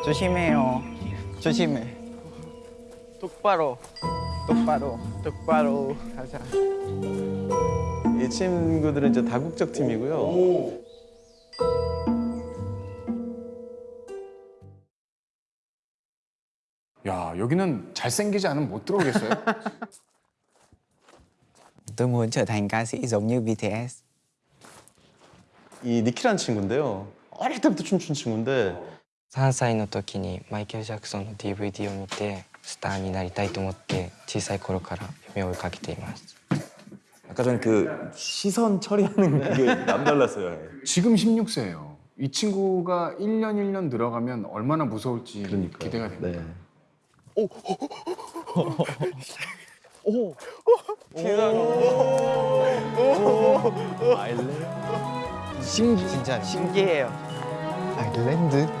조심해요. 조심해. 똑바로. 똑바로. 똑바로. 가자. 이 친구들은 이제 다국적 팀이고요. 야 여기는 잘생기지 않으면 못 들어오겠어요? Tôi muốn trở thành ca sĩ giống như BTS. 이 니키라는 친구인데요. 어릴 때부터 춤춘 친구인데 3歳の時にマイケル・ジャクソンの DVD を見てスターになりたいと思って小さい頃から夢を追いかけています 아까 전에 그 시선 처리하는 그게 남달랐어요. 지금 16세예요. 이 친구가 1년 1년 늘어가면 얼마나 무서울지 그러니까요. 기대가 됩니다. 네. 신기 진짜 신기해요. 아일랜드.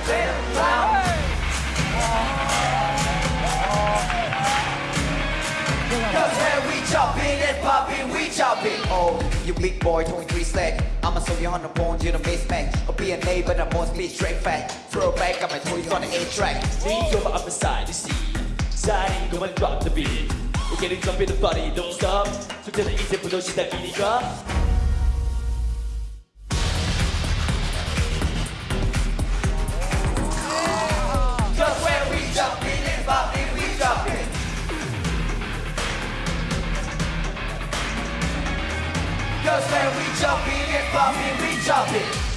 poppin', we chopping, Oh, you big boy, 23 slack. I'ma show you on the phone, you the base man. I'll be a neighbor, the most be straight fat. Throw back, I'ma throw you on the 8 track. Lean over up side, the sea. Side, go and drop the beat. We're getting jumping the body, don't stop. So tell the easy, put those that beat drop. Cause when we jumping and popping, we jumping.